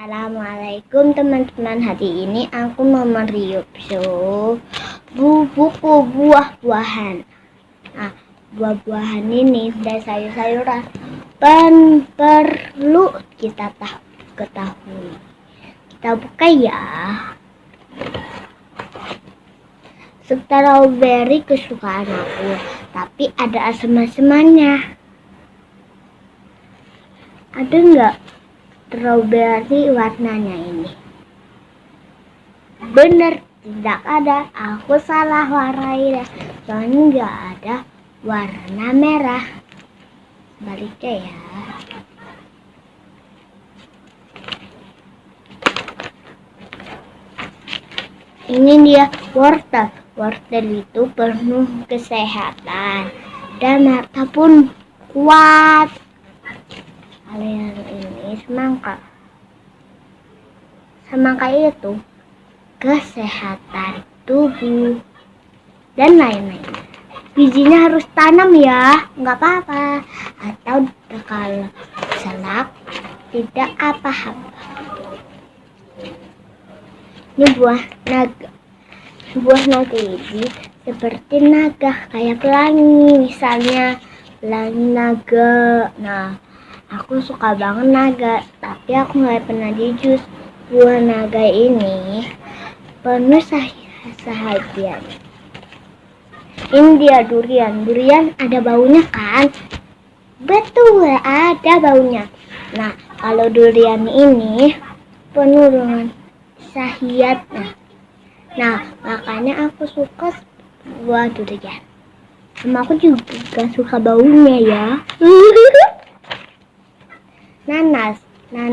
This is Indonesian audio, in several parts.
Assalamualaikum teman-teman. Hari ini aku mau mereview buku buah-buahan. Nah buah-buahan ini dan sayur-sayuran. Pen perlu kita tahu ketahui. Kita buka ya. Strawberry kesukaan aku Tapi ada asam-asamannya. Ada nggak strawberry warnanya ini. Bener tidak ada. Aku salah warai soalnya nggak ada warna merah. Baliknya ya. Ini dia wortel. Wortel itu penuh kesehatan. Dan mata pun kuat semangka semangka itu kesehatan tubuh dan lain-lain. Bijinya harus tanam ya nggak apa-apa. Atau kalau selak tidak apa-apa. Ini buah naga. Buah naga ini seperti naga kayak pelangi misalnya pelangi naga. Nah Aku suka banget naga, tapi aku nggak pernah di jus. Buah naga ini penuh sahaja. Ini dia durian. Durian ada baunya kan? Betul, ada baunya. Nah, kalau durian ini penuh dengan sahiatnya. Nah, makanya aku suka buah durian. Sama aku juga suka baunya ya.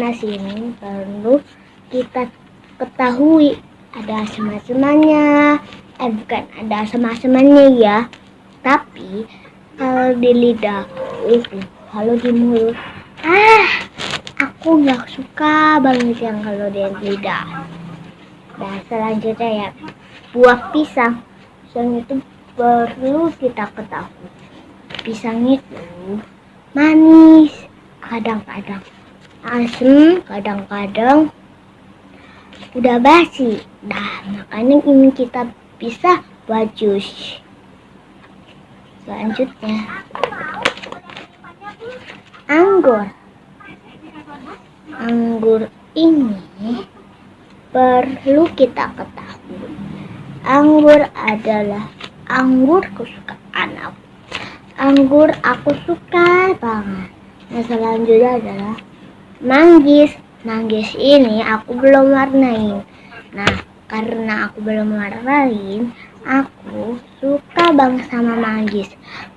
nanas ini perlu kita ketahui ada asam-asamannya eh bukan ada asam-asamannya ya. Tapi kalau di lidah itu kalau di mulut ah aku nggak suka banget yang kalau di lidah. Dan selanjutnya ya buah pisang. Pisang itu perlu kita ketahui. Pisang itu manis kadang-kadang asem kadang-kadang udah basi. Nah makanya ini kita bisa buat jus. Selanjutnya anggur. Anggur ini perlu kita ketahui. Anggur adalah anggur kesukaan aku. Anggur aku suka banget. Nah selanjutnya adalah manggis. Manggis ini aku belum warnain. Nah karena aku belum warnain, aku suka banget sama manggis.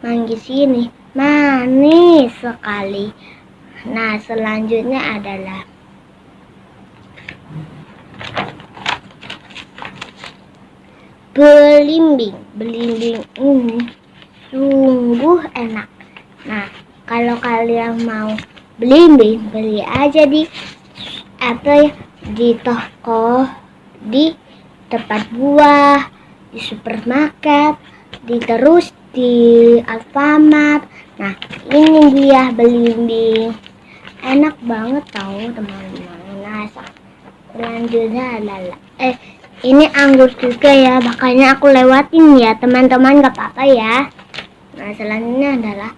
Manggis ini manis sekali. Nah selanjutnya adalah belimbing. Belimbing ini sungguh enak. Nah kalau kalian mau beli beli aja di apa ya di toko di tempat buah di supermarket di terus di Alfamart. Nah ini dia belimbing enak banget tau teman-teman. Nah selanjutnya adalah eh ini anggur juga ya makanya aku lewatin ya teman-teman gak apa-apa ya. Nah selanjutnya adalah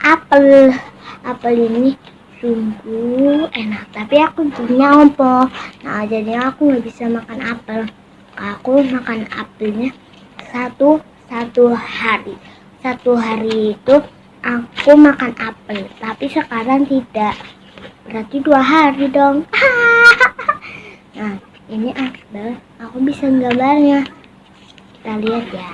apel apel ini sungguh enak. Tapi aku punya ompo nah jadi aku nggak bisa makan apel. Aku makan apelnya satu satu hari. Satu hari itu aku makan apel tapi sekarang tidak. Berarti dua hari dong. Nah ini apel. Aku bisa gambarnya. Kita lihat ya.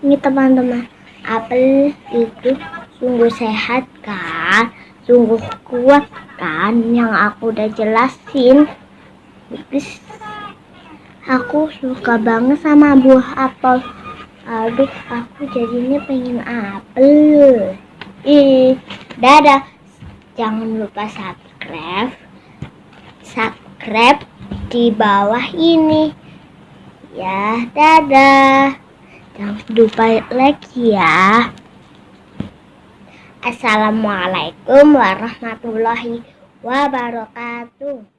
Ini teman-teman. Apel itu sungguh sehat kan sungguh kuat kan? Yang aku udah jelasin. Terus aku suka banget sama buah apel. Aduh aku jadinya pengen apel. Ih dadah. Jangan lupa subscribe. Subscribe di bawah ini. Ya dadah. Jangan lupa like ya. Assalamualaikum warahmatullahi wabarakatuh.